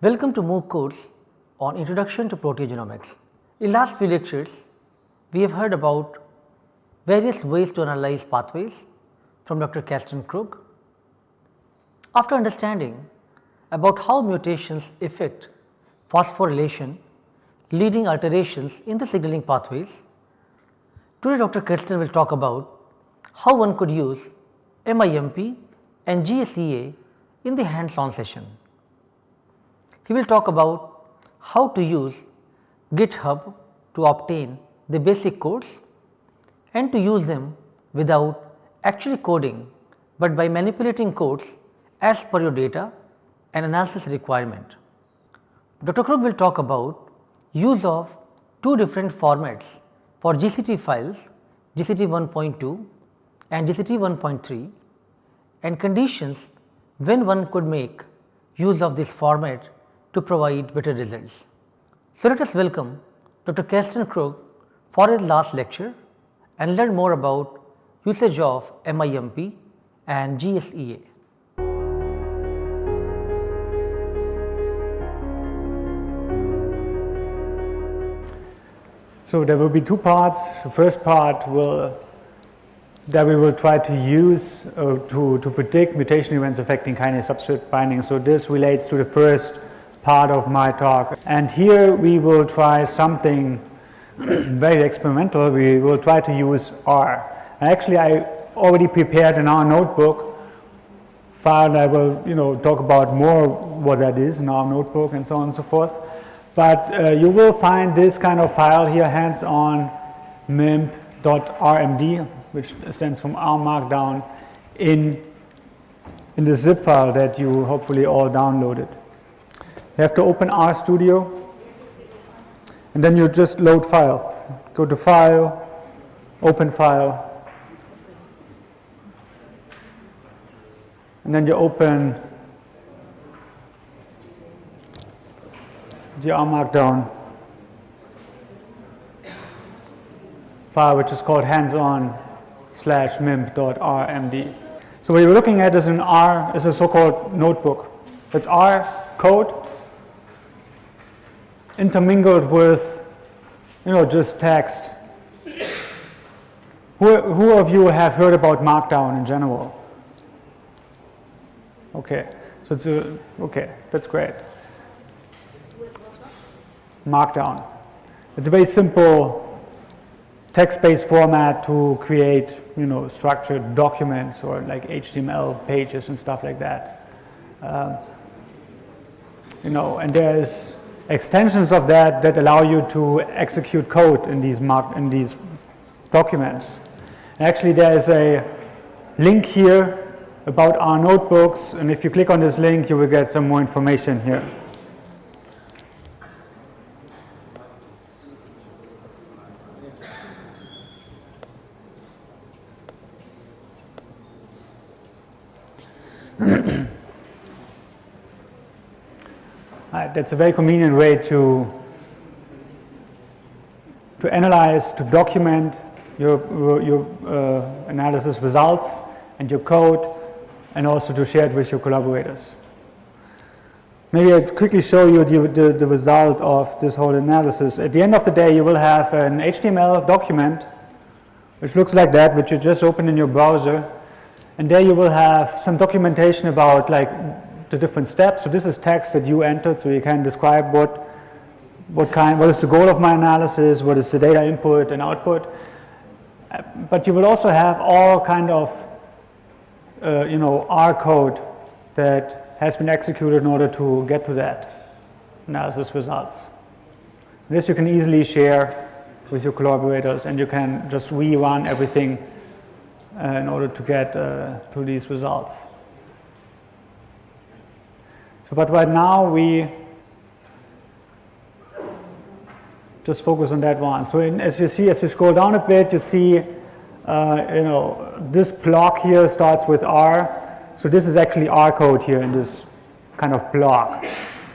Welcome to MOOC course on Introduction to Proteogenomics. In last few lectures, we have heard about various ways to analyze pathways from Dr. Karsten Krug. After understanding about how mutations affect phosphorylation leading alterations in the signaling pathways, today Dr. Karsten will talk about how one could use MIMP and GSEA in the hands on session. He will talk about how to use GitHub to obtain the basic codes and to use them without actually coding, but by manipulating codes as per your data and analysis requirement. Dr. Krug will talk about use of two different formats for GCT files GCT 1.2 and GCT 1.3 and conditions when one could make use of this format to provide better results. So, let us welcome Dr. Karsten Krug for his last lecture and learn more about usage of MIMP and GSEA. So there will be two parts. The first part will that we will try to use uh, to, to predict mutation events affecting kinase substrate binding. So this relates to the first part of my talk. And here we will try something very experimental. We will try to use R. Actually I already prepared in R notebook file I will you know talk about more what that is in R notebook and so on and so forth. But uh, you will find this kind of file here hands on mimp.rmd which stands from R Markdown in, in the zip file that you hopefully all downloaded. You have to open RStudio and then you just load file. Go to file, open file and then you open the R Markdown file which is called hands-on slash mimp.rmd. So what you're looking at is an R is a so-called notebook. It's R code intermingled with you know just text. Who, who of you have heard about Markdown in general? Okay, so it's a, okay, that's great. Markdown. It's a very simple text-based format to create, you know, structured documents or like HTML pages and stuff like that. Um, you know, and there's extensions of that that allow you to execute code in these in these documents. And actually, there is a link here about R notebooks, and if you click on this link, you will get some more information here. That's a very convenient way to to analyze, to document your, your uh, analysis results and your code and also to share it with your collaborators. Maybe I'll quickly show you the, the, the, result of this whole analysis. At the end of the day, you will have an HTML document which looks like that, which you just open in your browser. And there you will have some documentation about like the different steps. So this is text that you entered, so you can describe what, what kind, what is the goal of my analysis, what is the data input and output. But you will also have all kind of, uh, you know, R code that has been executed in order to get to that analysis results. This you can easily share with your collaborators and you can just rerun everything uh, in order to get uh, to these results. So, but right now we just focus on that one. So, in, as you see, as you scroll down a bit, you see, uh, you know, this block here starts with R. So, this is actually R code here in this kind of block.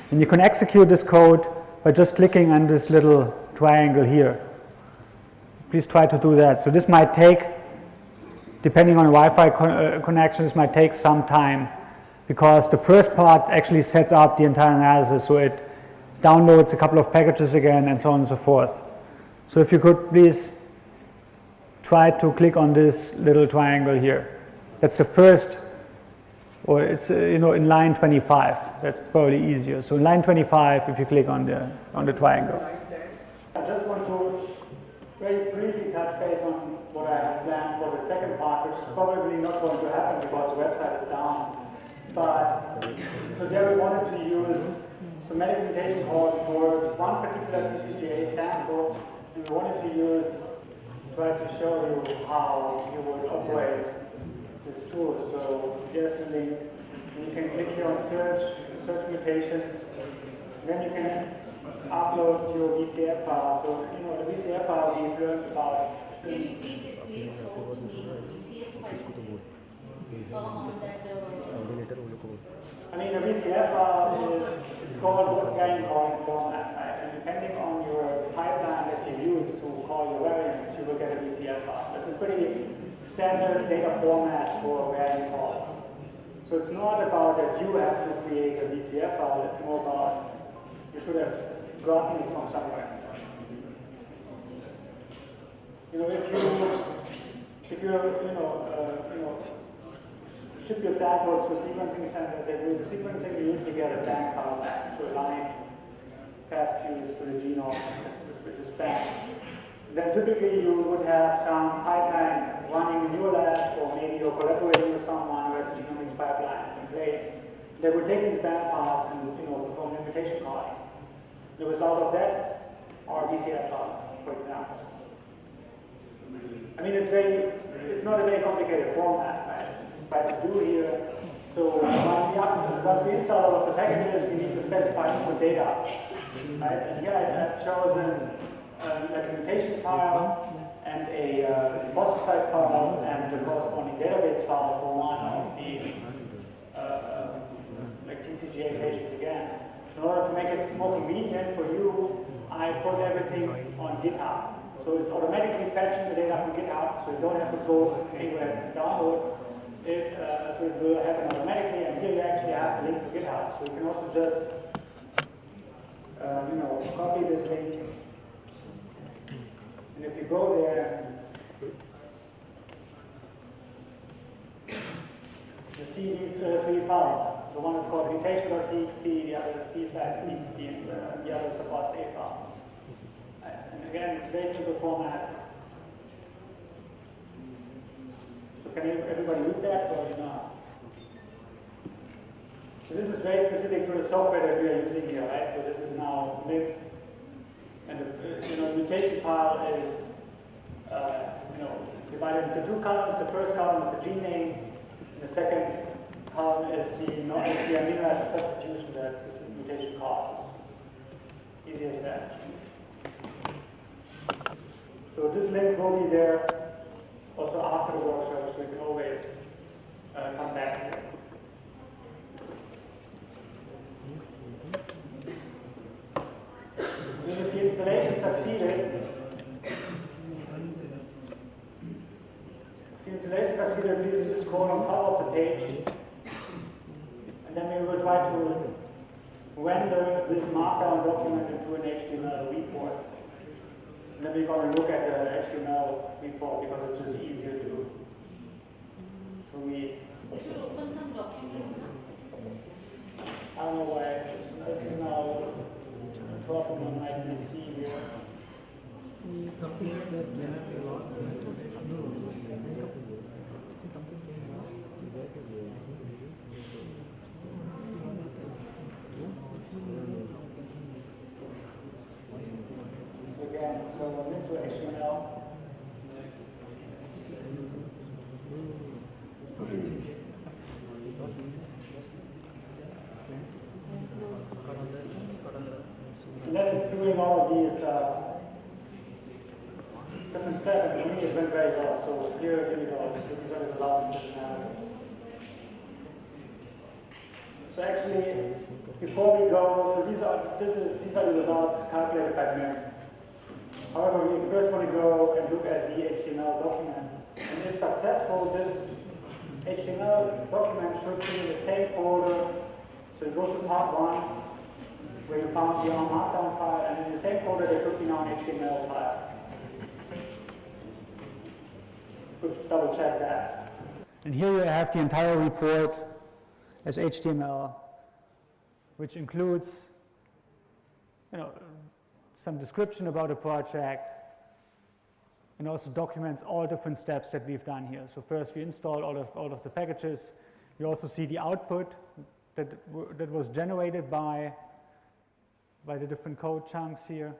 And you can execute this code by just clicking on this little triangle here. Please try to do that. So, this might take, depending on Wi-Fi con uh, connection, this might take some time because the first part actually sets up the entire analysis. So it downloads a couple of packages again and so on and so forth. So if you could please try to click on this little triangle here. That's the first, or it's uh, you know in line 25. That's probably easier. So in line 25, if you click on the on the triangle. I just want to very briefly touch base on what I have planned for the second part, which is probably not going to happen because the website is down. But so there we wanted to use somatic mutation calls for one particular TCGA sample, and we wanted to use try to show you how you would operate this tool. So here's the link. You can click here on search, search mutations. Then you can upload your VCF file. So, you know, the VCF file we've learned about. Can you please explain how to make VCF file uh, on that uh, I mean, VCF file is it's called game calling format, right? And depending on your pipeline that you use to call your variants, you will get a VCF file. It's a pretty standard data format for variant calls. So it's not about that you have to create a VCF file, it's more about you should have gotten it from somewhere. You know, if you if you're, you know, uh, you know, ship your samples to sequencing center, they do the sequencing, you usually get a BAM file back, so align FASTQs to the genome, which is BAM. Then typically you would have some pipeline running in your lab, or maybe you're collaborating with someone who has genomics pipelines in place. They would take these BAM files and you know perform mutation calling. The result of that are VCF files, for example. I mean, it's very, it's not a very complicated format? Try to do here. So once we, we install all of the packages, we need to specify input data. Right? And here I have chosen a documentation file and a uh, site file and the corresponding database file for one of the uh, like TCGA pages again. In order to make it more convenient for you, I put everything on GitHub. So it's automatically fetching the data from GitHub, so you don't have to go anywhere to download it, uh, it will happen automatically, and here you actually have the link to GitHub. So you can also just, uh, you know, copy this link, and if you go there, you see these uh, three files. The one is called mutation.txt, the other is psites.txt, and uh, the other is a file. And again, it's very simple format. Can everybody read that or not? So this is very specific to the software that we are using here, right? So this is now lib, and the you know mutation file is uh, you know divided into two columns. The first column is the gene name, and the second column is the, is the amino acid substitution that this mutation causes. Easy as that. So this link will be there also after the workshop, so you can always uh, come back here. So if the installation succeeded, if the installation succeeded, please just scroll on top of the page, and then we will try to render this markdown document into an HTML report. And then we're going to look at the HTML report because it's just easier to, to read. You should open some document. I don't know why this is now 12 of them might be see here. all of these uh, different settings, for me, has been very well. So here, here we go. These are the results of this analysis. So actually, before we go, so these are this is these are the results calculated by me. However, we first want to go and look at the HTML document. And if successful, this HTML document should be in the same order. So it goes to part one, where you found the markdown file, and in the same folder there should be now an HTML file. Could double check that. And here you have the entire report as HTML, which includes, you know, some description about the project, and also documents all different steps that we've done here. So first we installed all of, all of the packages. You also see the output that, that was generated by, by the different code chunks here.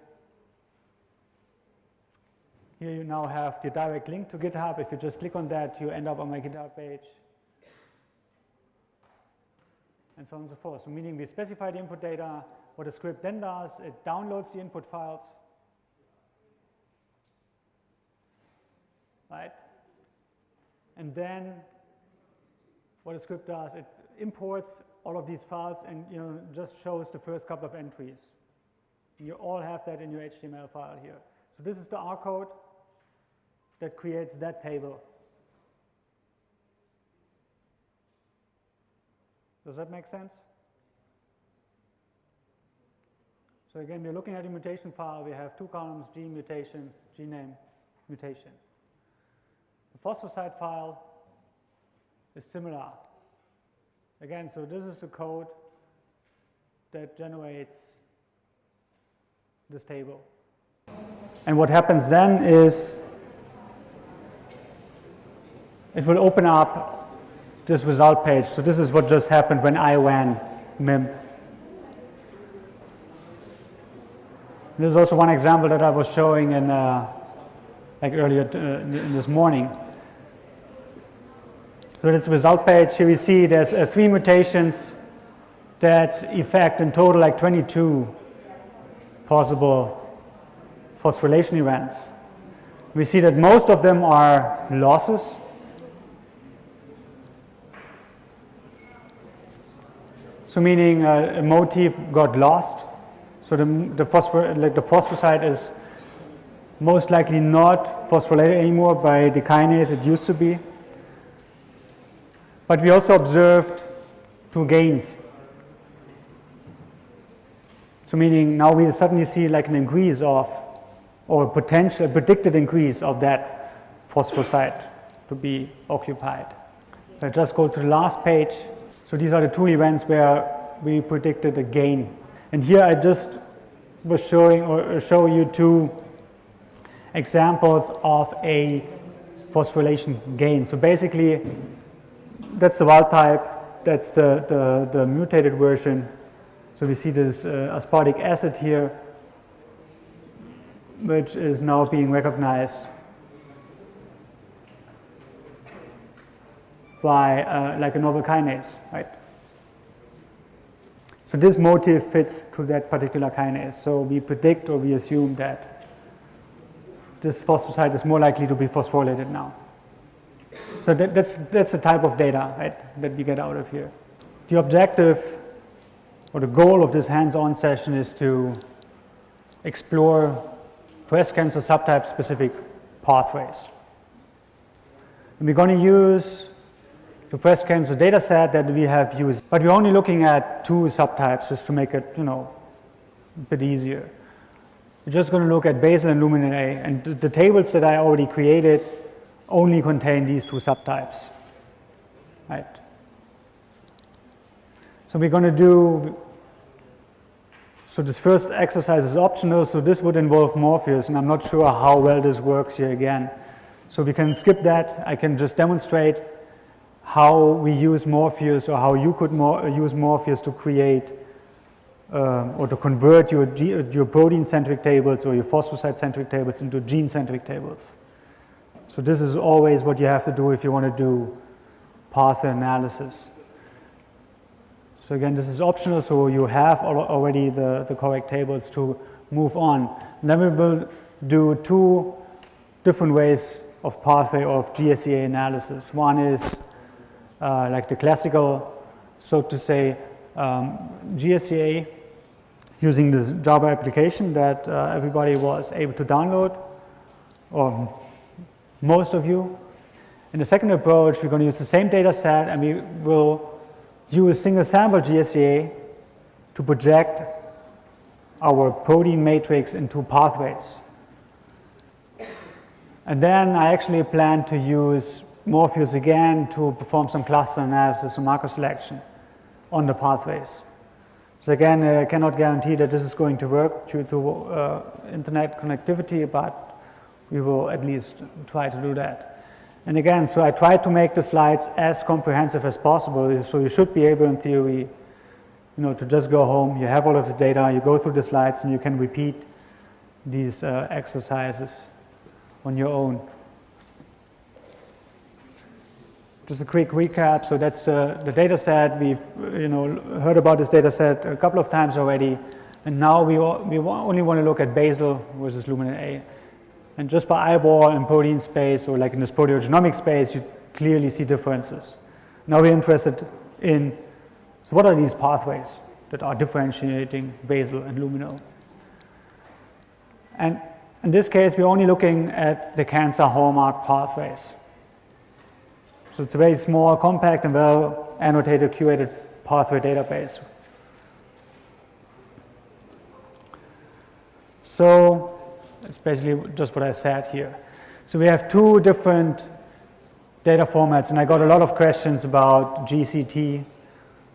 Here you now have the direct link to GitHub. If you just click on that, you end up on my GitHub page. And so on and so forth. So meaning we specify the input data, what the script then does, it downloads the input files, right? And then what the script does, it imports all of these files and you know just shows the first couple of entries. You all have that in your HTML file here. So this is the R code that creates that table. Does that make sense? So again, we're looking at a mutation file. We have two columns, G mutation, G name, mutation. The phosphosite file is similar. Again, so this is the code that generates this table. And what happens then is it will open up this result page. So this is what just happened when I ran MIMP. This is also one example that I was showing in uh, like earlier uh, this morning. So this result page, here we see there's uh, three mutations that affect in total like 22 possible phosphorylation events. We see that most of them are losses So meaning uh, a motif got lost. So the, the, phosphor, like the is most likely not phosphorylated anymore by the kinase it used to be. But we also observed two gains. So meaning now we suddenly see like an increase of, or potential, predicted increase of that phosphosite to be occupied. So I just go to the last page. So these are the two events where we predicted a gain. And here I just was showing or show you two examples of a phosphorylation gain. So basically that's the wild type, that's the, the, the mutated version. So we see this uh, aspartic acid here, which is now being recognized by uh, like a novel kinase, right? So this motif fits to that particular kinase. So we predict or we assume that this phosphosite is more likely to be phosphorylated now. So that, that's, that's the type of data right, that we get out of here. The objective or the goal of this hands-on session is to explore breast cancer subtype specific pathways. And we're going to use the breast cancer data set that we have used. But we're only looking at two subtypes just to make it, you know, a bit easier. We're just going to look at basal and luminal A. And the tables that I already created only contain these two subtypes. Right? So we're going to do, so this first exercise is optional, so this would involve Morpheus, and I'm not sure how well this works here again. So we can skip that. I can just demonstrate how we use Morpheus or how you could more, use Morpheus to create um, or to convert your, your protein-centric tables or your phosphosite-centric tables into gene-centric tables. So this is always what you have to do if you want to do path analysis. So again, this is optional, so you have already the, the correct tables to move on. And then we will do two different ways of pathway of GSEA analysis. One is uh, like the classical, so to say, um, GSEA using this Java application that uh, everybody was able to download, or most of you. In the second approach, we're going to use the same data set and we will use single sample GSEA to project our protein matrix into pathways. And then I actually plan to use Morpheus again to perform some cluster analysis or marker selection on the pathways. So again, I cannot guarantee that this is going to work due to uh, internet connectivity, but we will at least try to do that. And again, so I tried to make the slides as comprehensive as possible, so you should be able in theory, you know, to just go home, you have all of the data, you go through the slides and you can repeat these uh, exercises on your own. Just a quick recap. So that's the, the data set. We've you know, heard about this data set a couple of times already. And now we, we only want to look at basal versus luminal A. And just by eyeball in protein space or like in this proteogenomic space, you clearly see differences. Now we're interested in, so what are these pathways that are differentiating basal and luminal? And in this case, we're only looking at the cancer hallmark pathways. So it's a very small, compact, and well annotated, curated pathway database. So it's basically just what I said here. So we have two different data formats, and I got a lot of questions about GCT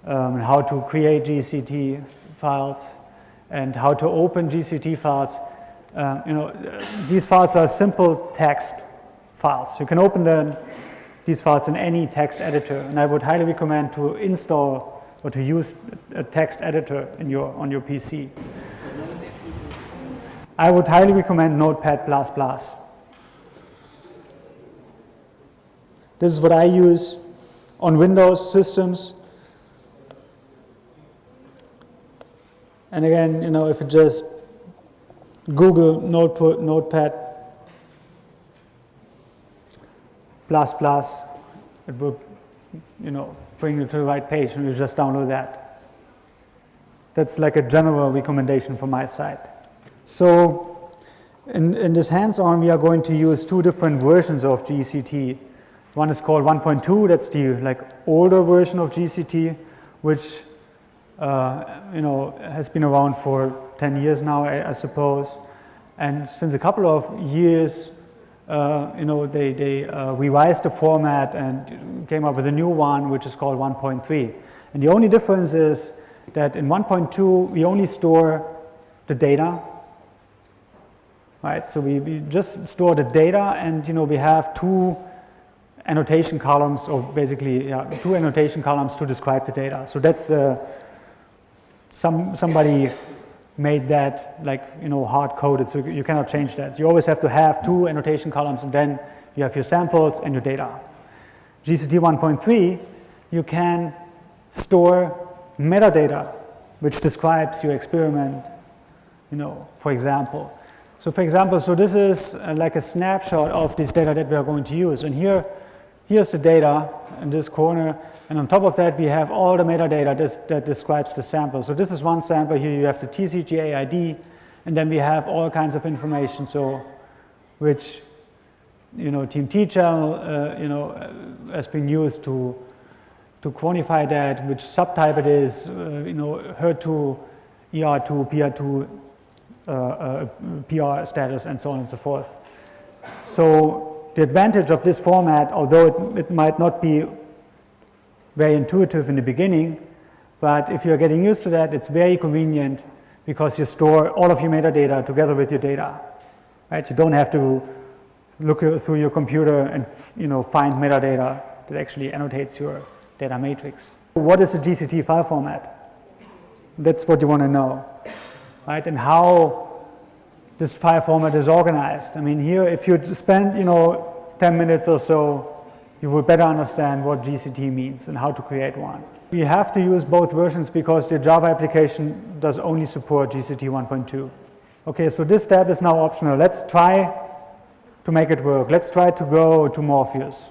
um, and how to create GCT files and how to open GCT files. Um, you know, these files are simple text files. You can open them these files in any text editor. And I would highly recommend to install or to use a text editor in your, on your PC. I would highly recommend Notepad++. This is what I use on Windows systems. And again, you know, if you just Google Notepad plus plus, it will, you know, bring you to the right page and you just download that. That's like a general recommendation from my side. So in, in this hands-on, we are going to use two different versions of GCT. One is called 1.2, that's the like older version of GCT, which uh, you know has been around for 10 years now, I, I suppose. And since a couple of years, uh, you know, they, they uh, revised the format and came up with a new one, which is called 1.3. And the only difference is that in 1.2, we only store the data, right? So we, we just store the data and, you know, we have two annotation columns or basically yeah, two annotation columns to describe the data. So that's uh, some, somebody made that like, you know, hard coded, so you cannot change that. You always have to have two annotation columns and then you have your samples and your data. GCT 1.3, you can store metadata, which describes your experiment, you know, for example. So for example, so this is uh, like a snapshot of this data that we are going to use. And here, here's the data in this corner. And on top of that, we have all the metadata that, that describes the sample. So this is one sample. Here you have the TCGA ID, and then we have all kinds of information. So which, you know, TMT channel, uh, you know, uh, has been used to to quantify that, which subtype it is, uh, you know, HER2, ER2, PR2, uh, uh Uh, uh, PR status, and so on and so forth. So the advantage of this format, although it, it might not be very intuitive in the beginning, but if you're getting used to that, it's very convenient because you store all of your metadata together with your data, right? You don't have to look through your computer and you know find metadata that actually annotates your data matrix. What is a GCT file format? That's what you want to know, right? And how this file format is organized. I mean, here, if you spend you know 10 minutes or so you will better understand what GCT means and how to create one. We have to use both versions because the Java application does only support GCT 1.2. Okay, so this step is now optional. Let's try to make it work. Let's try to go to Morpheus.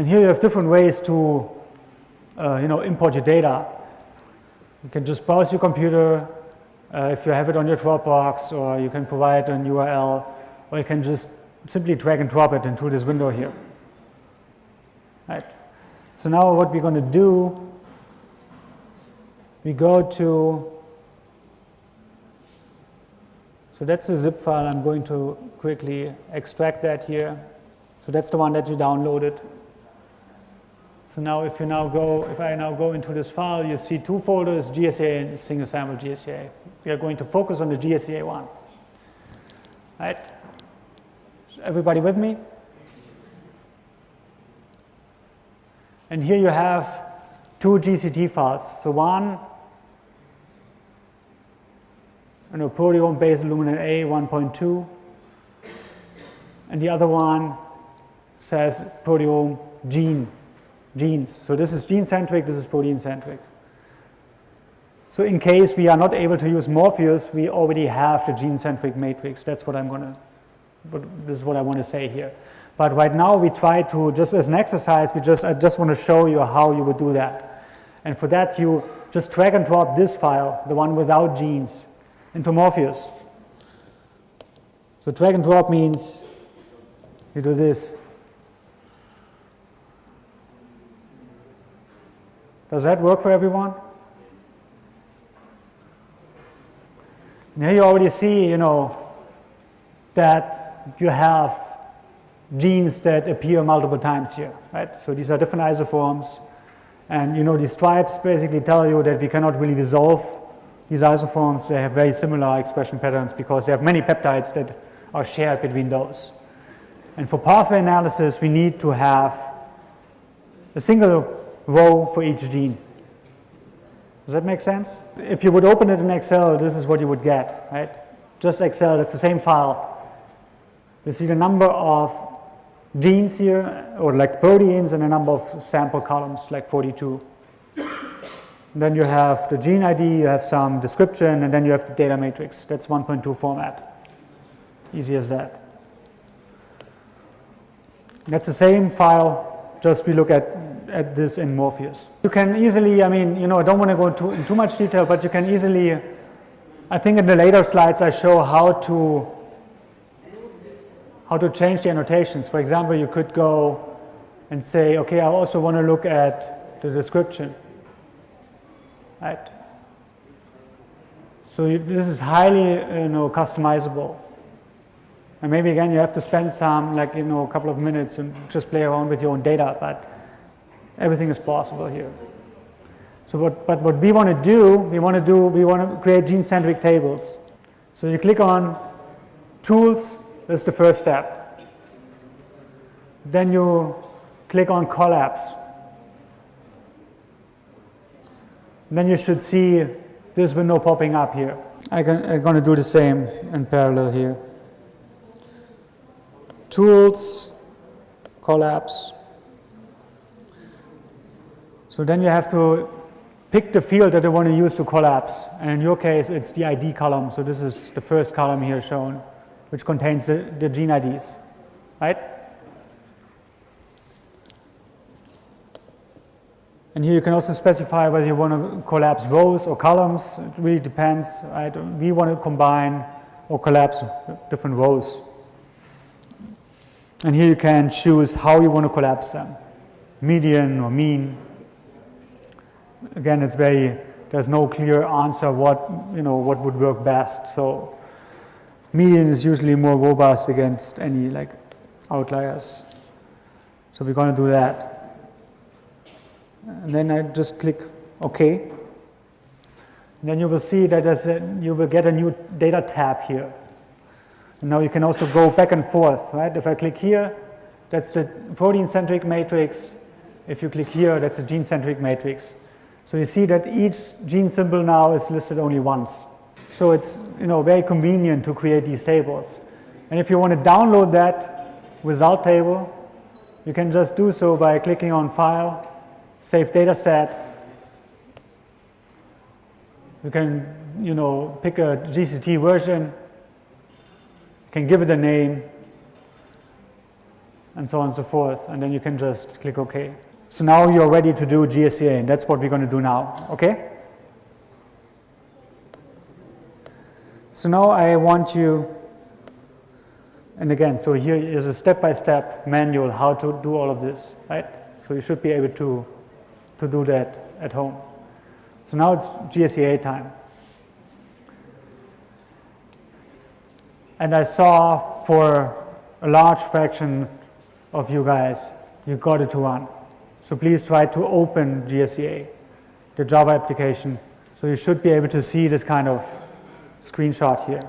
And here you have different ways to uh, you know, import your data. You can just browse your computer uh, if you have it on your Dropbox, or you can provide an URL, or you can just simply drag and drop it into this window here. Right. So now what we're going to do, we go to, so that's the zip file. I'm going to quickly extract that here. So that's the one that you downloaded. So now if you now go, if I now go into this file, you see two folders, GSEA and single sample GSEA. We are going to focus on the GSEA one. Right? Everybody with me? And here you have two GCT files. So one, you know, proteome based luminal A 1.2, and the other one says proteome gene, genes. So this is gene centric, this is protein centric. So in case we are not able to use Morpheus, we already have the gene centric matrix. That's what I'm going to, but this is what I want to say here. But right now we try to, just as an exercise, we just, I just want to show you how you would do that. And for that you just drag and drop this file, the one without genes, into Morpheus. So drag and drop means you do this. Does that work for everyone? And here you already see, you know, that you have genes that appear multiple times here, right? So these are different isoforms. And you know, these stripes basically tell you that we cannot really resolve these isoforms. They have very similar expression patterns because they have many peptides that are shared between those. And for pathway analysis, we need to have a single row for each gene. Does that make sense? If you would open it in Excel, this is what you would get, right? Just Excel, it's the same file. You see the number of genes here, or like proteins, and a number of sample columns, like 42. And then you have the gene ID, you have some description, and then you have the data matrix. That's 1.2 format. Easy as that. That's the same file, just we look at, at this in Morpheus. You can easily, I mean, you know, I don't want to go into in too much detail, but you can easily, I think in the later slides I show how to how to change the annotations. For example, you could go and say, okay, I also want to look at the description. Right? So you, this is highly, you know, customizable. And maybe again, you have to spend some, like, you know, a couple of minutes and just play around with your own data, but everything is possible here. So what, but what we want to do, we want to do, we want to create gene-centric tables. So you click on Tools, that's the first step. Then you click on Collapse. Then you should see this window popping up here. I can, I'm going to do the same in parallel here. Tools, Collapse. So then you have to pick the field that you want to use to collapse. And in your case, it's the ID column. So this is the first column here shown, which contains the, the gene IDs, right? And here you can also specify whether you want to collapse rows or columns. It really depends, right? We want to combine or collapse different rows. And here you can choose how you want to collapse them, median or mean. Again, it's very, there's no clear answer what, you know, what would work best. So median is usually more robust against any like outliers. So we're going to do that. And then I just click OK. And then you will see that a, you will get a new data tab here. And now you can also go back and forth, right? If I click here, that's the protein-centric matrix. If you click here, that's a gene-centric matrix. So you see that each gene symbol now is listed only once. So it's you know very convenient to create these tables. And if you want to download that result table, you can just do so by clicking on File, Save Data Set. You can you know pick a GCT version you can give it a name, and so on and so forth, and then you can just click OK. So now you're ready to do GSEA, and that's what we're going to do now, okay? So now I want you, and again, so here is a step-by-step manual how to do all of this, right? So you should be able to, to do that at home. So now it's GSEA time. And I saw for a large fraction of you guys, you got it to run. So please try to open GSEA, the Java application. So you should be able to see this kind of screenshot here,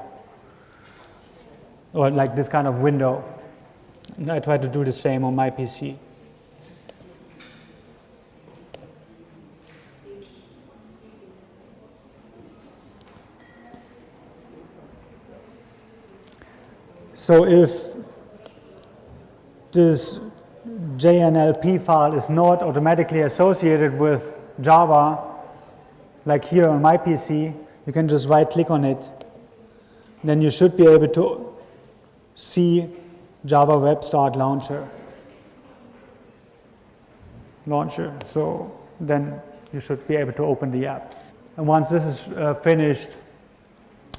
or like this kind of window. And I try to do the same on my PC. So if this JNLP file is not automatically associated with Java, like here on my PC, you can just right click on it. Then you should be able to see Java Web Start Launcher. Launcher. So then you should be able to open the app. And once this is uh, finished,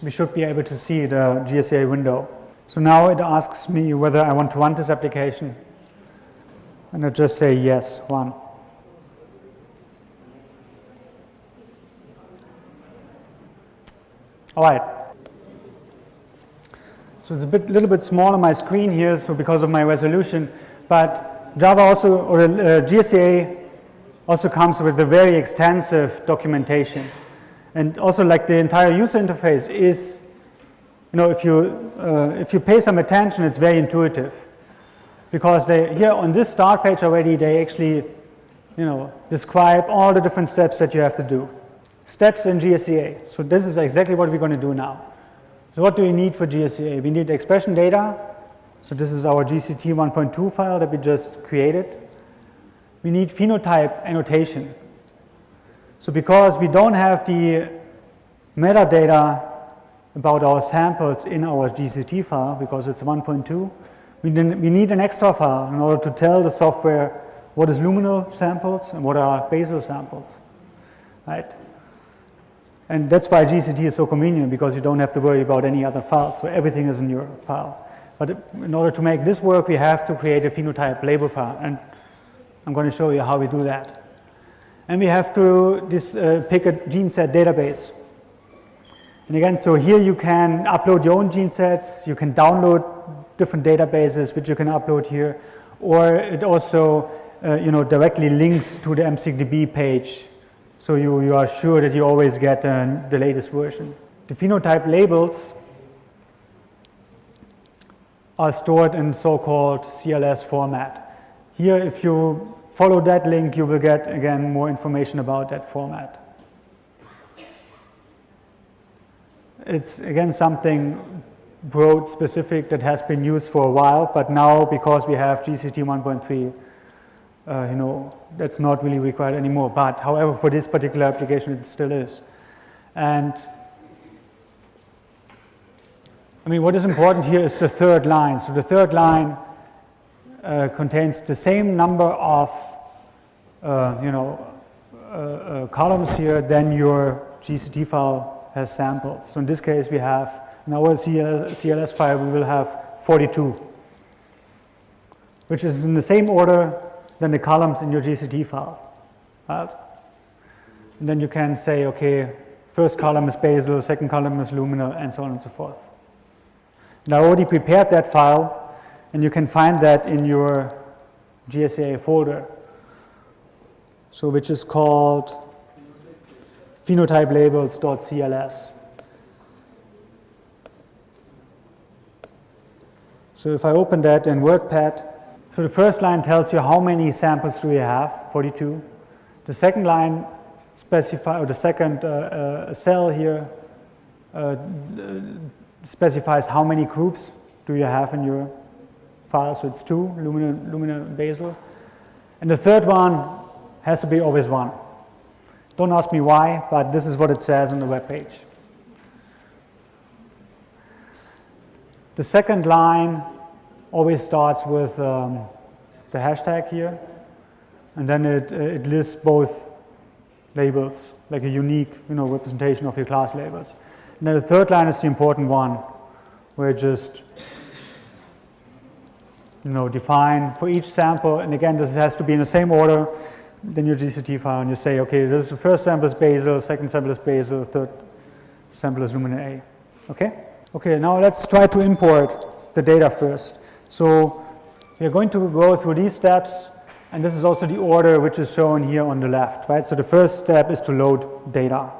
we should be able to see the GSEA window. So now it asks me whether I want to run this application. And I just say yes, one. All right. So it's a bit, little bit small on my screen here, so because of my resolution, but Java also, or uh, GSEA also comes with a very extensive documentation. And also like the entire user interface is, you know, if you, uh, if you pay some attention, it's very intuitive. Because they, here on this start page already, they actually, you know, describe all the different steps that you have to do. Steps in GSEA. So this is exactly what we're going to do now. So what do we need for GSEA? We need expression data. So this is our GCT 1.2 file that we just created. We need phenotype annotation. So because we don't have the metadata about our samples in our GCT file because it's 1.2, we, we need an extra file in order to tell the software what is luminal samples and what are basal samples, right? And that's why GCT is so convenient because you don't have to worry about any other files. So everything is in your file. But if, in order to make this work, we have to create a phenotype label file. And I'm going to show you how we do that. And we have to this, uh, pick a gene set database. And again, so here you can upload your own gene sets. You can download different databases, which you can upload here. Or it also, uh, you know, directly links to the MSigDB page so you, you are sure that you always get uh, the latest version. The phenotype labels are stored in so-called CLS format. Here, if you follow that link, you will get, again, more information about that format. It's, again, something broad specific that has been used for a while, but now because we have GCT 1.3, uh, you know, that's not really required anymore. But however, for this particular application, it still is. And I mean, what is important here is the third line. So the third line uh, contains the same number of, uh, you know, uh, uh, columns here than your GCT file has samples. So in this case, we have, in our CLS file, we will have 42, which is in the same order than the columns in your GCT file. Right? And then you can say, okay, first column is basal, second column is luminal, and so on and so forth. And I already prepared that file, and you can find that in your GSEA folder. So which is called phenotypelabels.cls. So if I open that in WordPad, so the first line tells you how many samples do you have, 42. The second line specify, or the second uh, uh, cell here uh, specifies how many groups do you have in your file. So it's two, Lumina, luminal basal. And the third one has to be always one. Don't ask me why, but this is what it says on the web page. The second line always starts with um, the hashtag here, and then it, it lists both labels, like a unique you know, representation of your class labels. And then the third line is the important one, where it just you know, define for each sample, and again, this has to be in the same order than your GCT file, and you say, okay, this is the first sample is basal, second sample is basal, third sample is luminal A. Okay? Okay, now let's try to import the data first. So we are going to go through these steps, and this is also the order which is shown here on the left, right? So the first step is to load data.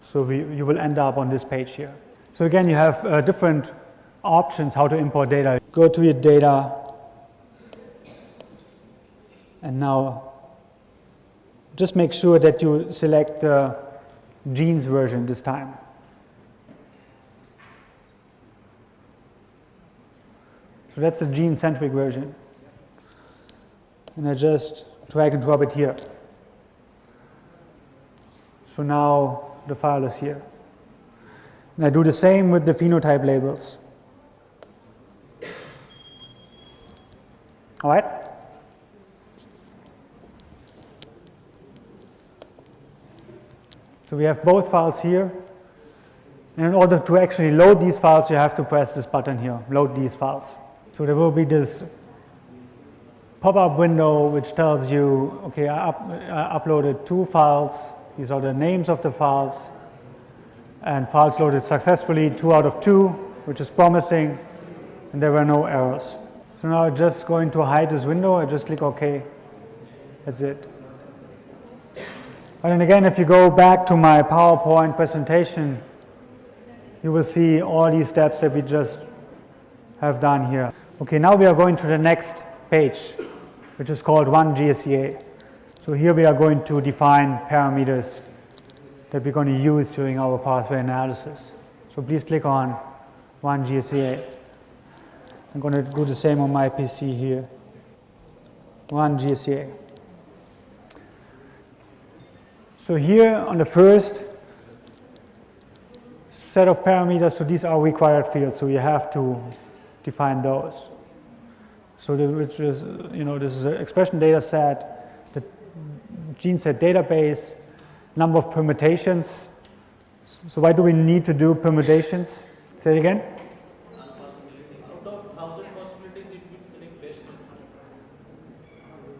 So we, you will end up on this page here. So again, you have uh, different options how to import data. Go to your data, and now just make sure that you select the genes version this time. So that's the gene-centric version. And I just drag and drop it here. So now the file is here. And I do the same with the phenotype labels. All right? So we have both files here. And in order to actually load these files, you have to press this button here, load these files. So there will be this pop-up window which tells you, okay, I, up, I uploaded two files. These are the names of the files. And files loaded successfully, two out of two, which is promising. And there were no errors. So now I'm just going to hide this window. I just click OK. That's it. And then again, if you go back to my PowerPoint presentation, you will see all these steps that we just have done here. Okay, now we are going to the next page, which is called 1 GSEA. So here we are going to define parameters that we're going to use during our pathway analysis. So please click on 1 GSEA. I'm going to do the same on my PC here. 1 GSEA. So here on the first set of parameters, so these are required fields, so you have to define those. So the, which is, you know, this is an expression data set, the gene set database, number of permutations. So why do we need to do permutations? Say it again.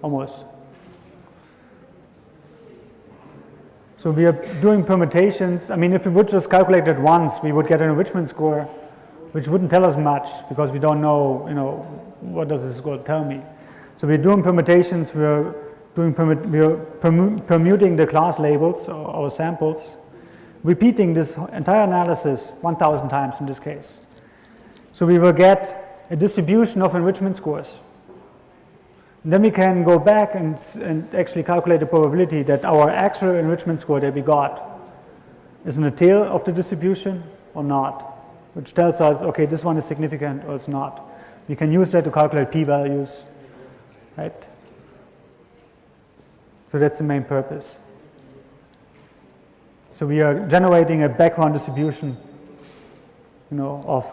Almost. So we are doing permutations. I mean, if we would just calculate it once, we would get an enrichment score, which wouldn't tell us much because we don't know, you know, what does this score tell me. So we're doing permutations. We're doing we're permu permuting the class labels uh, or, or samples, repeating this entire analysis 1,000 times in this case. So we will get a distribution of enrichment scores. And then we can go back and, and actually calculate the probability that our actual enrichment score that we got is in the tail of the distribution or not, which tells us, okay, this one is significant or it's not. We can use that to calculate p-values, right? So that's the main purpose. So we are generating a background distribution, you know, of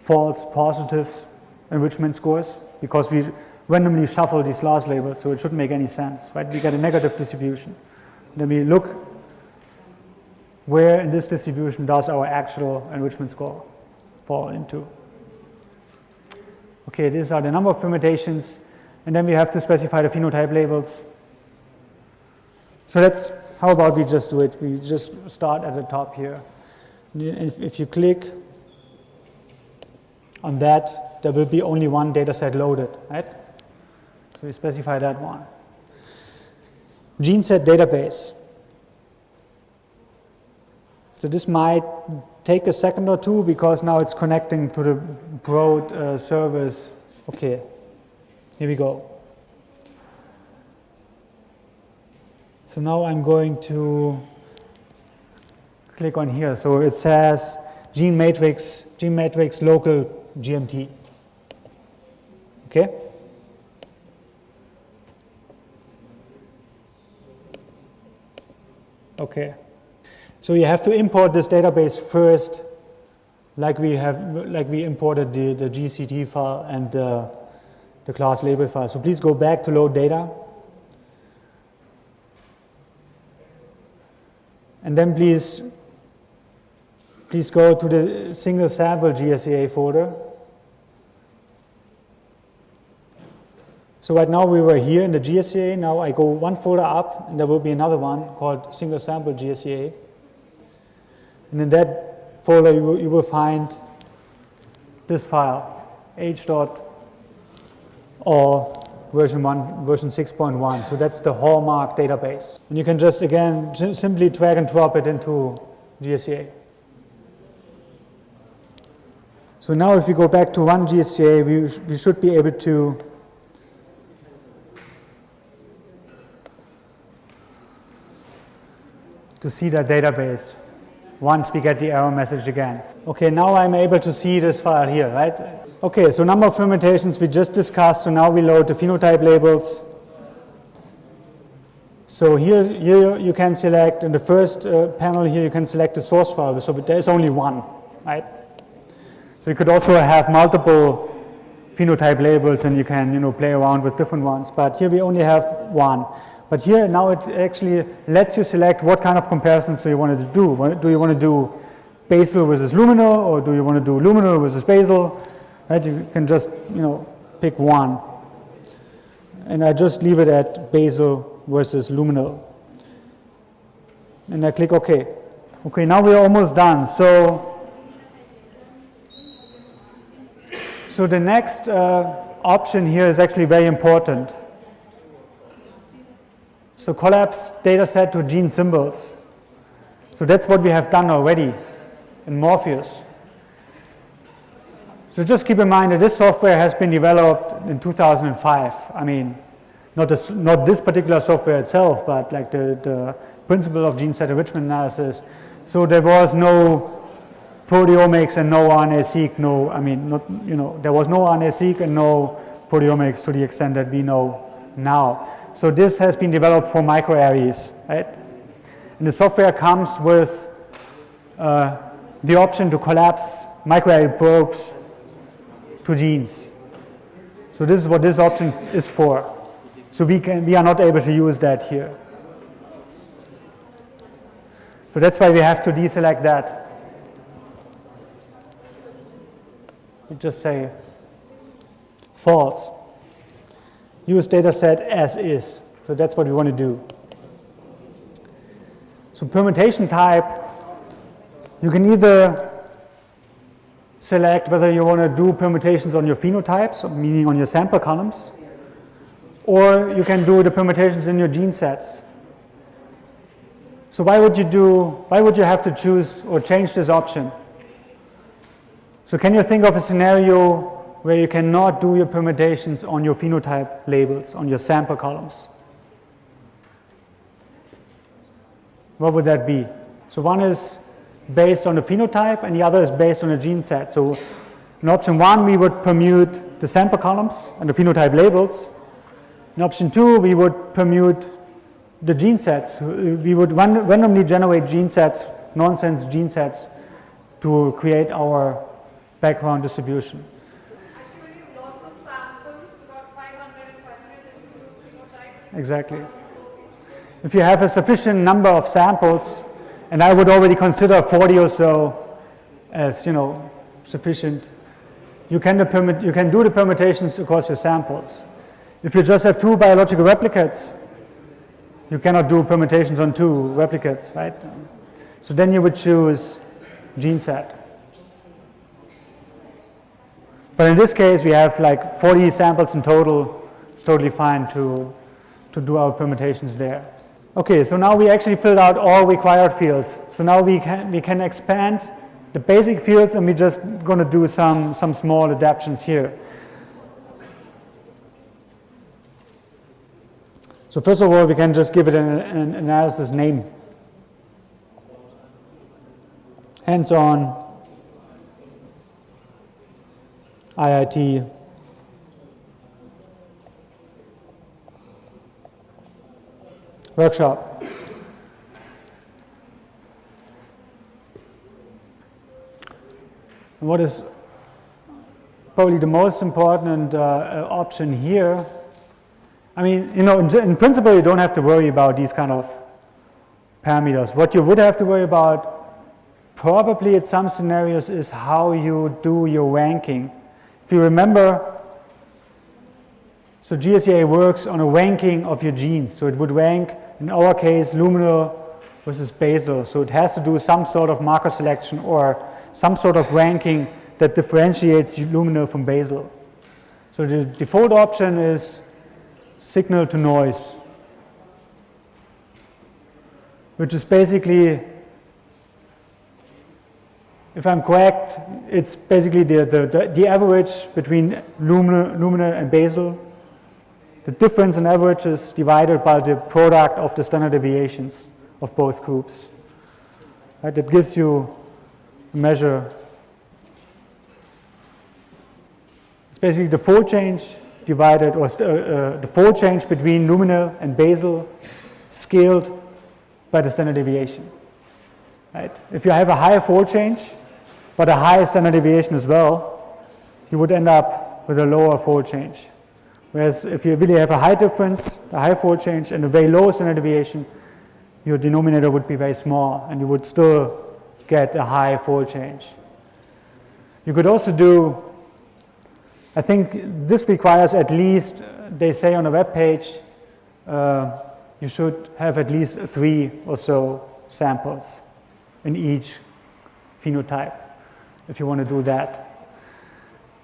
false positives enrichment scores because we randomly shuffle these last labels, so it shouldn't make any sense, right? We get a negative distribution. Then we look where in this distribution does our actual enrichment score fall into. Okay, these are the number of permutations, and then we have to specify the phenotype labels. So that's, how about we just do it? We just start at the top here. If, if you click on that, there will be only one data set loaded, right? So we specify that one. Gene set database. So this might take a second or two because now it's connecting to the broad uh, service. Okay, here we go. So now I'm going to click on here. So it says gene matrix, gene matrix local GMT. Okay? Okay. So you have to import this database first, like we have, like we imported the, the GCT file and the, the class label file. So please go back to load data. And then please please go to the single sample GSEA folder. So right now we were here in the GSEA, now I go one folder up and there will be another one called single sample GSEA. And in that folder you will, you will find this file, h dot or version 1, version 6.1. So that's the hallmark database. And you can just again sim- simply drag and drop it into GSEA. So now if we go back to one GSEA, we, sh- we should be able to to see the database once we get the error message again. Okay, now I'm able to see this file here, right? Okay, so number of permutations we just discussed, so now we load the phenotype labels. So here, here you can select, in the first uh, panel here you can select the source file, so there's only one, right? So you could also have multiple phenotype labels and you can, you know, play around with different ones, but here we only have one. But here now it actually lets you select what kind of comparisons do you want to do. Do you want to do basal versus luminal or do you want to do luminal versus basal? Right, you can just, you know, pick one. And I just leave it at basal versus luminal. And I click OK. Okay, now we're almost done. So, so the next uh, option here is actually very important. So collapse data set to gene symbols. So that's what we have done already in Morpheus. So just keep in mind that this software has been developed in 2005. I mean, not this, not this particular software itself, but like the, the principle of gene set enrichment analysis. So there was no proteomics and no RNA-seq, no, I mean, not, you know, there was no RNA-seq and no proteomics to the extent that we know now. So this has been developed for microarrays, right? And the software comes with uh, the option to collapse microarray probes to genes. So this is what this option is for. So we can we are not able to use that here. So that's why we have to deselect that. We just say false use data set as is. So that's what we want to do. So permutation type, you can either select whether you want to do permutations on your phenotypes, meaning on your sample columns, or you can do the permutations in your gene sets. So why would you do, why would you have to choose or change this option? So can you think of a scenario where you cannot do your permutations on your phenotype labels, on your sample columns. What would that be? So one is based on the phenotype and the other is based on a gene set. So in option one, we would permute the sample columns and the phenotype labels. In option two, we would permute the gene sets. We would randomly generate gene sets, nonsense gene sets, to create our background distribution. Exactly. If you have a sufficient number of samples, and I would already consider 40 or so as, you know, sufficient, you can, permit, you can do the permutations across your samples. If you just have two biological replicates, you cannot do permutations on two replicates, right? So then you would choose gene set. But in this case, we have like 40 samples in total. It's totally fine to to do our permutations there. Okay, so now we actually filled out all required fields. So now we can, we can expand the basic fields and we're just going to do some, some small adaptations here. So first of all, we can just give it an, an analysis name. Hands-on, IIT, workshop. What is probably the most important uh, option here, I mean, you know, in, in, principle, you don't have to worry about these kind of parameters. What you would have to worry about probably in some scenarios is how you do your ranking. If you remember, so GSEA works on a ranking of your genes. So it would rank, in our case, luminal versus basal. So it has to do some sort of marker selection or some sort of ranking that differentiates luminal from basal. So the default option is signal to noise, which is basically, if I'm correct, it's basically the, the, the, the average between luminal, luminal and basal. The difference in averages divided by the product of the standard deviations of both groups. Right, that gives you a measure. It's basically the fold change divided, or uh, uh, the fold change between luminal and basal scaled by the standard deviation. Right? If you have a higher fold change, but a higher standard deviation as well, you would end up with a lower fold change. Whereas if you really have a high difference, a high fold change, and a very low standard deviation, your denominator would be very small, and you would still get a high fold change. You could also do, I think this requires at least, they say on a web page, uh, you should have at least three or so samples in each phenotype if you want to do that.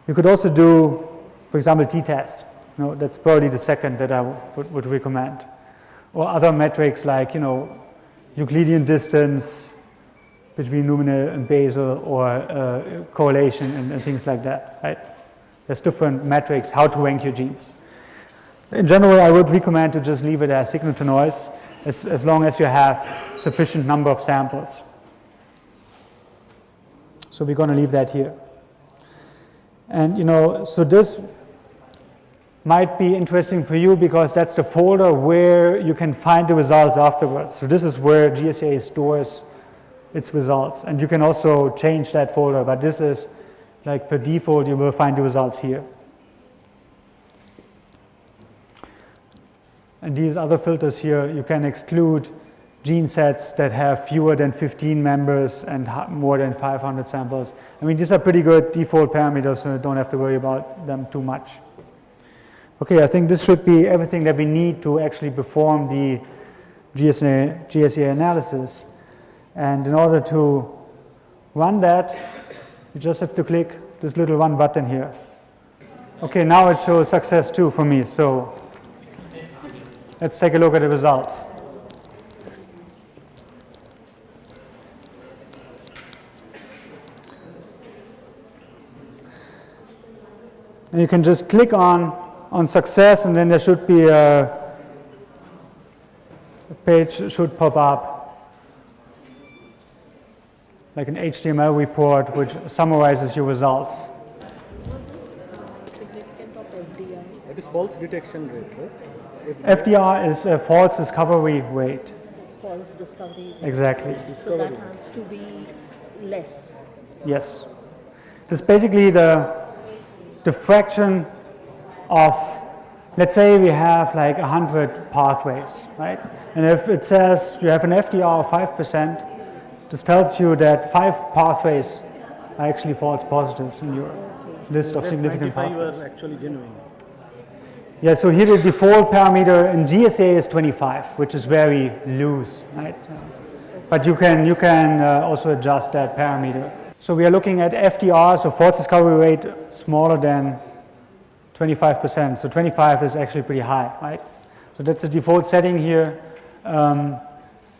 You could also do, for example, t-test. Know, that's probably the second that I would, would recommend. Or other metrics like, you know, Euclidean distance between luminal and basal or uh, correlation and, and things like that, right? There's different metrics how to rank your genes. In general, I would recommend to just leave it as signal to noise as, as long as you have sufficient number of samples. So we're going to leave that here. And you know, so this might be interesting for you because that's the folder where you can find the results afterwards. So this is where GSA stores its results. And you can also change that folder, but this is like per default, you will find the results here. And these other filters here, you can exclude gene sets that have fewer than 15 members and more than 500 samples. I mean, these are pretty good default parameters, so you don't have to worry about them too much. Okay, I think this should be everything that we need to actually perform the GSA, GSEA analysis. And in order to run that, you just have to click this little one button here. Okay, now it shows success too for me. So let's take a look at the results. And you can just click on on success and then there should be a, a page should pop up like an HTML report which summarizes your results. What is uh significant of FDR? That is false detection rate, right? FDR is a false discovery rate. false discovery. rate. Exactly. So that has to be less. Yes. It's basically the, the fraction of, let's say we have like 100 pathways, right? And if it says you have an FDR of 5%, this tells you that five pathways are actually false positives in your list of significant 95 pathways. are actually genuine. Yeah, so here the default parameter in GSA is 25, which is very loose, right? But you can, you can uh, also adjust that parameter. So we are looking at FDR, so false discovery rate smaller than 25%. So 25 is actually pretty high, right? So that's the default setting here. Um,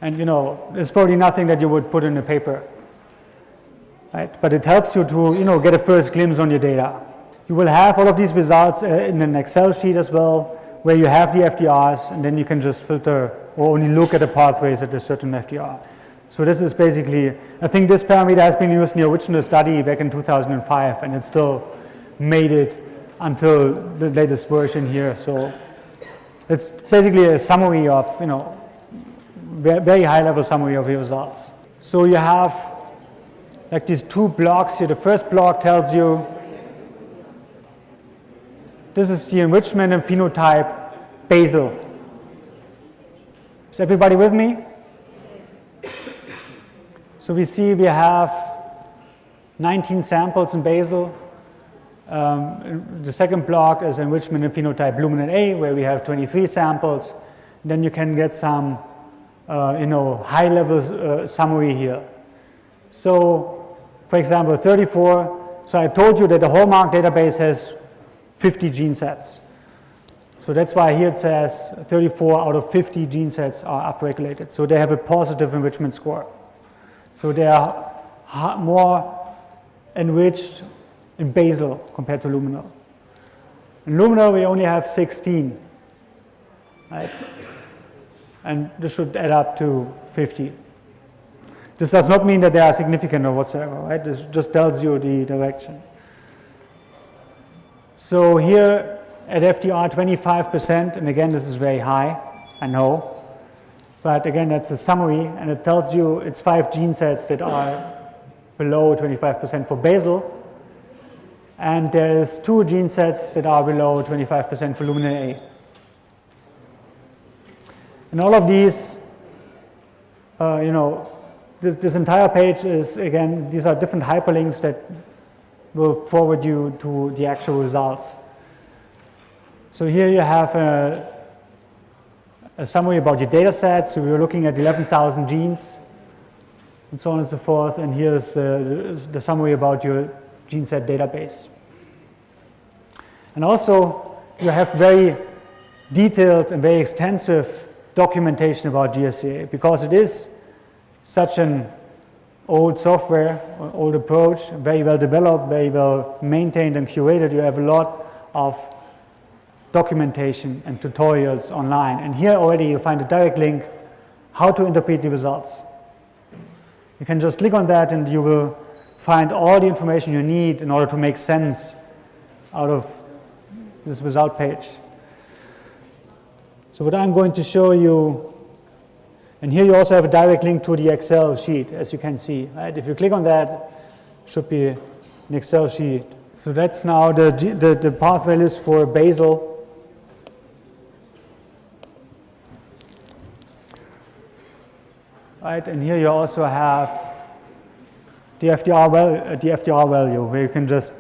and you know, it's probably nothing that you would put in a paper, right? But it helps you to, you know, get a first glimpse on your data. You will have all of these results uh, in an Excel sheet as well, where you have the FDRs, and then you can just filter or only look at the pathways at a certain FDR. So this is basically, I think this parameter has been used in the original study back in 2005, and it still made it until the latest version here. So it's basically a summary of, you know, very high level summary of your results. So you have like these two blocks here. The first block tells you this is the enrichment and phenotype basal. Is everybody with me? So we see we have 19 samples in basal. Um, the second block is enrichment in phenotype luminal A, where we have 23 samples. Then you can get some, uh, you know, high-level uh, summary here. So, for example, 34. So I told you that the hallmark database has 50 gene sets. So that's why here it says 34 out of 50 gene sets are upregulated. So they have a positive enrichment score. So they are more enriched in basal compared to luminal. In luminal, we only have 16, right? And this should add up to 50. This does not mean that they are significant or whatsoever, right? This just tells you the direction. So here at FDR 25%, and again, this is very high, I know. But again, that's a summary, and it tells you it's five gene sets that are below 25% for basal, and there's two gene sets that are below 25% for luminal A. And all of these, uh, you know, this, this entire page is, again, these are different hyperlinks that will forward you to the actual results. So here you have a, a summary about your data set. So we're looking at 11,000 genes and so on and so forth. And here's the, the summary about your gene set database. And also, you have very detailed and very extensive documentation about GSEA because it is such an old software, old approach, very well developed, very well maintained and curated. You have a lot of documentation and tutorials online. And here already you find a direct link how to interpret the results. You can just click on that and you will find all the information you need in order to make sense out of this result page. So what I'm going to show you, and here you also have a direct link to the Excel sheet, as you can see. Right? If you click on that, should be an Excel sheet. So that's now the, the, the pathway list for basal. Right, and here you also have the FDR, val the FDR value, where you can just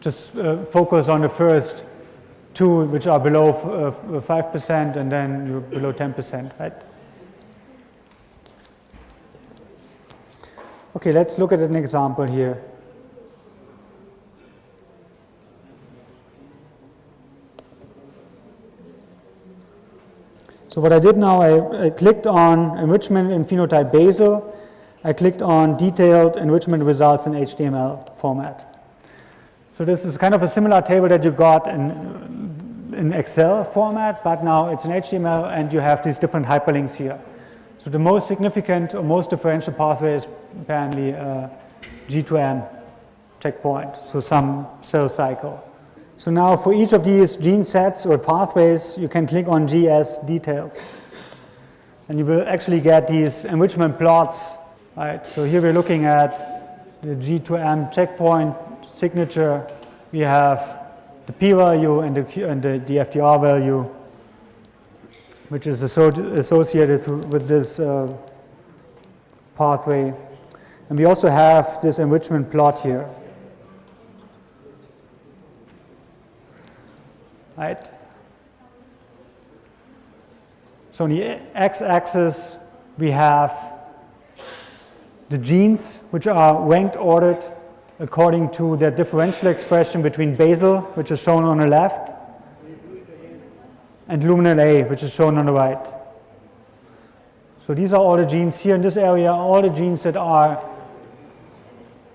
just uh, focus on the first two, which are below uh, 5%, and then you're below 10%, right? Okay, let's look at an example here. So what I did now, I, I, clicked on enrichment in phenotype basal. I clicked on detailed enrichment results in HTML format. So this is kind of a similar table that you got in, in Excel format, but now it's in HTML and you have these different hyperlinks here. So the most significant or most differential pathway is apparently uh, G2M checkpoint, so some cell cycle. So now for each of these gene sets or pathways, you can click on GS details. And you will actually get these enrichment plots. Right? So here we're looking at the G2M checkpoint signature. We have the p value and the, and the, the FDR value, which is associated to, with this uh, pathway. And we also have this enrichment plot here. Right? So on the x-axis, we have the genes, which are ranked ordered according to their differential expression between basal, which is shown on the left, and luminal A, which is shown on the right. So these are all the genes here in this area, all the genes that are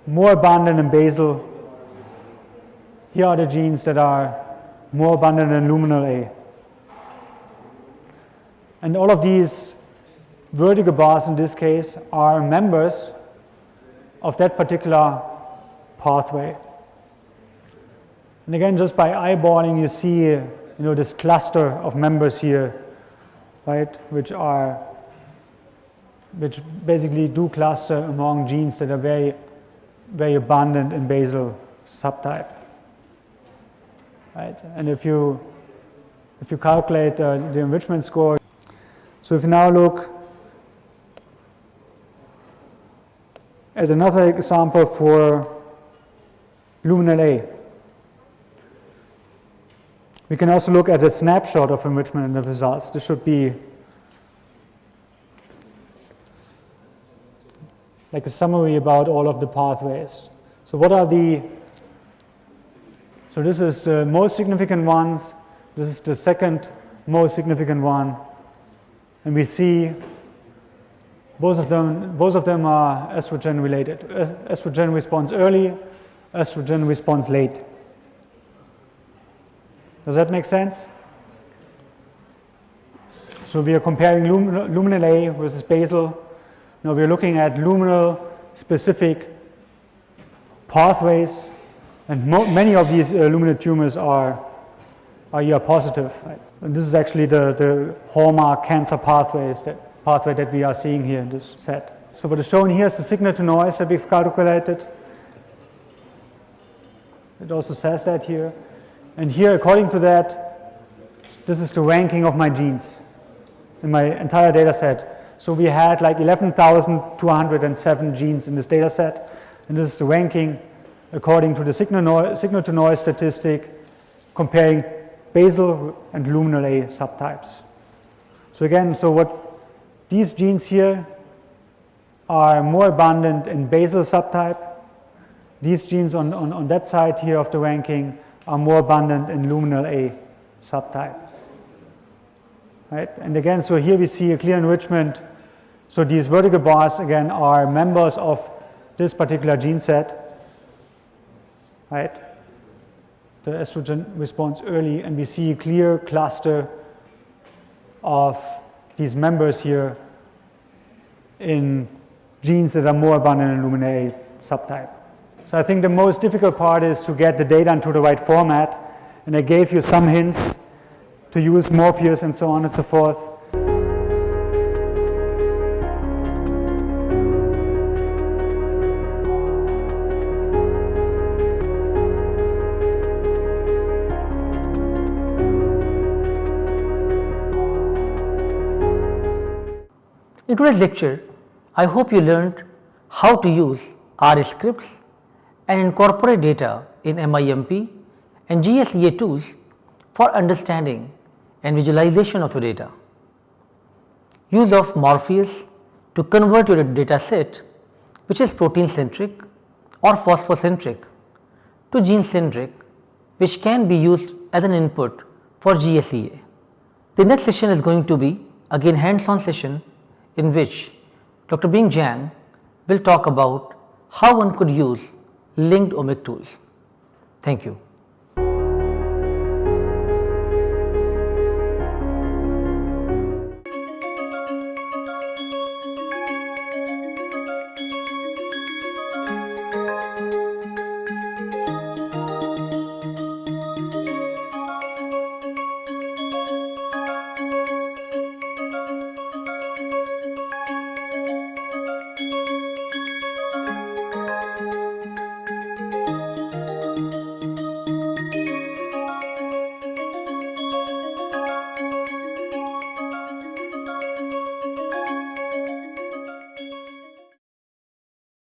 more abundant in basal. Here are the genes that are more abundant than luminal A. And all of these vertical bars in this case are members of that particular pathway. And again, just by eyeballing, you see, you know, this cluster of members here, right, which are, which basically do cluster among genes that are very, very abundant in basal subtype right? And if you, if you calculate uh, the enrichment score, so if you now look at another example for luminal A, we can also look at a snapshot of enrichment and the results. This should be like a summary about all of the pathways. So what are the so this is the most significant ones, this is the second most significant one, and we see both of them, both of them are estrogen related. Es- Estrogen response early, estrogen response late. Does that make sense? So we are comparing lum- luminal A versus basal. Now we are looking at luminal specific pathways, and many of these uh, tumors are are ER positive. Right? And this is actually the, the hallmark cancer pathways that pathway that we are seeing here in this set. So what is shown here is the signal to noise that we've calculated. It also says that here. And here, according to that, this is the ranking of my genes in my entire data set. So we had like 11,207 genes in this data set, and this is the ranking according to the signal-to-noise statistic comparing basal and luminal A subtypes. So again, so what these genes here are more abundant in basal subtype. These genes on, on, on that side here of the ranking are more abundant in luminal A subtype. Right? And again, so here we see a clear enrichment. So these vertical bars again are members of this particular gene set. Right? The estrogen response early, and we see a clear cluster of these members here in genes that are more abundant in luminal A subtype. So I think the most difficult part is to get the data into the right format, and I gave you some hints to use Morpheus and so on and so forth. In today's lecture, I hope you learned how to use R scripts and incorporate data in MIMP and GSEA tools for understanding and visualization of your data. Use of Morpheus to convert your data set which is protein centric or phosphocentric to gene centric which can be used as an input for GSEA. The next session is going to be again hands on session in which Dr. Bing Zhang will talk about how one could use linked omic tools. Thank you.